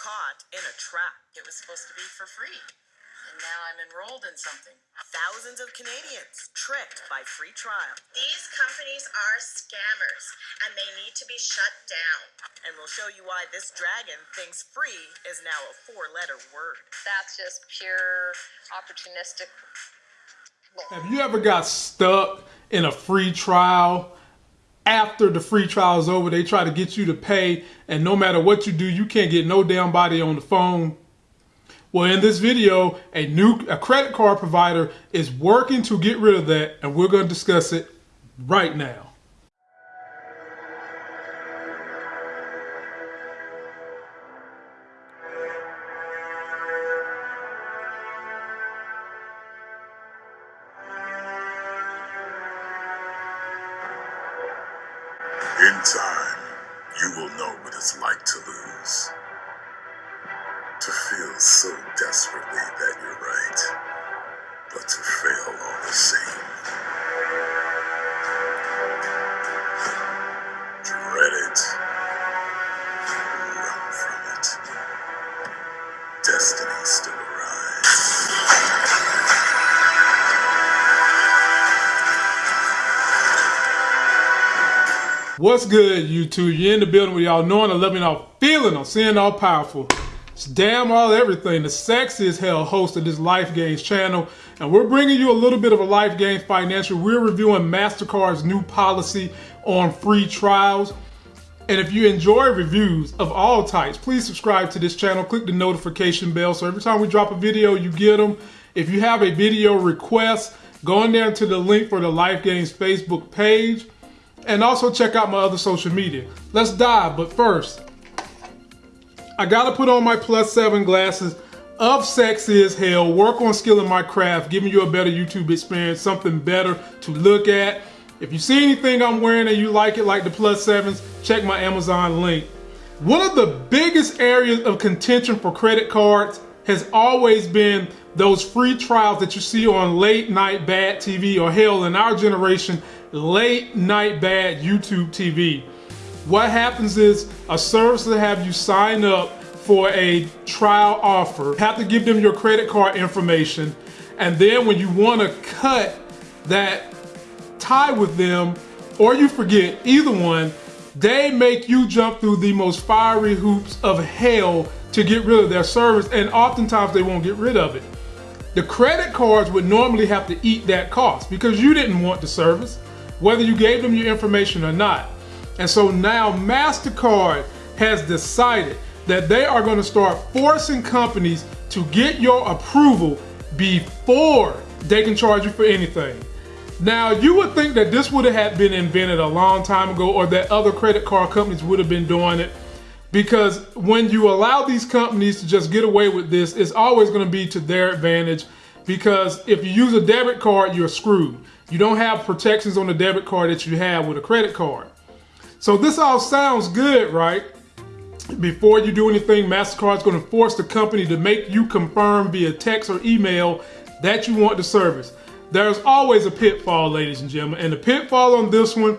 caught in a trap. It was supposed to be for free. And now I'm enrolled in something. Thousands of Canadians tricked by free trial. These companies are scammers and they need to be shut down. And we'll show you why this dragon thinks free is now a four letter word. That's just pure opportunistic. bull. Have you ever got stuck in a free trial? After the free trial is over, they try to get you to pay, and no matter what you do, you can't get no damn body on the phone. Well, in this video, a new a credit card provider is working to get rid of that, and we're going to discuss it right now. In time, you will know what it's like to lose. To feel so desperately that What's good, YouTube? You're in the building with y'all knowing, and loving, all feeling, I'm seeing all powerful. It's damn all everything. The sexiest hell host of this Life Gains channel, and we're bringing you a little bit of a Life Gains financial. We're reviewing Mastercard's new policy on free trials. And if you enjoy reviews of all types, please subscribe to this channel. Click the notification bell so every time we drop a video, you get them. If you have a video request, go on there to the link for the Life Gains Facebook page. And also check out my other social media. Let's dive, but first, I gotta put on my plus seven glasses of sexy as hell, work on skilling my craft, giving you a better YouTube experience, something better to look at. If you see anything I'm wearing and you like it, like the plus sevens, check my Amazon link. One of the biggest areas of contention for credit cards has always been those free trials that you see on late night bad TV or hell in our generation, late night bad YouTube TV. What happens is a service will have you sign up for a trial offer, have to give them your credit card information, and then when you want to cut that tie with them or you forget either one, they make you jump through the most fiery hoops of hell to get rid of their service, and oftentimes they won't get rid of it. The credit cards would normally have to eat that cost because you didn't want the service, whether you gave them your information or not. And so now MasterCard has decided that they are going to start forcing companies to get your approval before they can charge you for anything. Now, you would think that this would have been invented a long time ago or that other credit card companies would have been doing it because when you allow these companies to just get away with this, it's always going to be to their advantage because if you use a debit card, you're screwed. You don't have protections on the debit card that you have with a credit card. So this all sounds good, right? Before you do anything, MasterCard's going to force the company to make you confirm via text or email that you want the service. There's always a pitfall, ladies and gentlemen, and the pitfall on this one,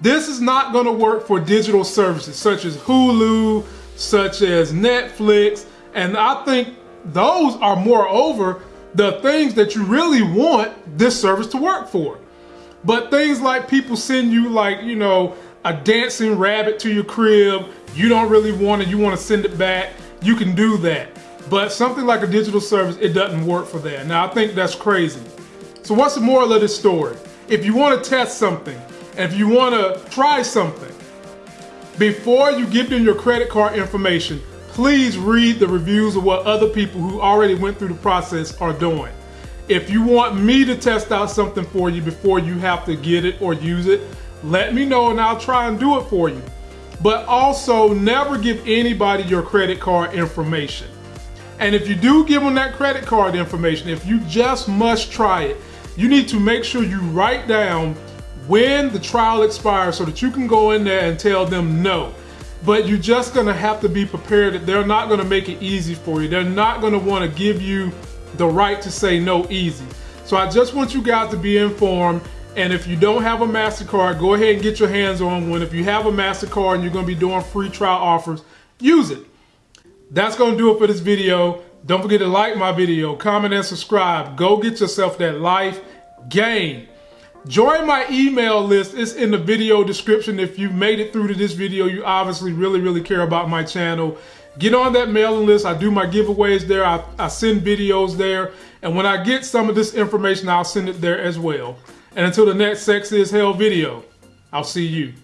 this is not going to work for digital services such as Hulu, such as Netflix, and I think those are moreover the things that you really want this service to work for. But things like people send you like, you know, a dancing rabbit to your crib, you don't really want it, you want to send it back, you can do that. But something like a digital service, it doesn't work for that. Now I think that's crazy. So what's the moral of this story? If you want to test something, if you want to try something, before you give them your credit card information, please read the reviews of what other people who already went through the process are doing. If you want me to test out something for you before you have to get it or use it, let me know and I'll try and do it for you. But also never give anybody your credit card information. And if you do give them that credit card information, if you just must try it, you need to make sure you write down when the trial expires so that you can go in there and tell them no. But you're just gonna have to be prepared that they're not gonna make it easy for you. They're not gonna wanna give you the right to say no easy. So I just want you guys to be informed. And if you don't have a MasterCard, go ahead and get your hands on one. If you have a MasterCard and you're gonna be doing free trial offers, use it. That's to do it for this video. Don't forget to like my video, comment, and subscribe. Go get yourself that life game. Join my email list. It's in the video description. If you made it through to this video, you obviously really, really care about my channel. Get on that mailing list. I do my giveaways there. I, I send videos there. And when I get some of this information, I'll send it there as well. And until the next Sex is Hell video, I'll see you.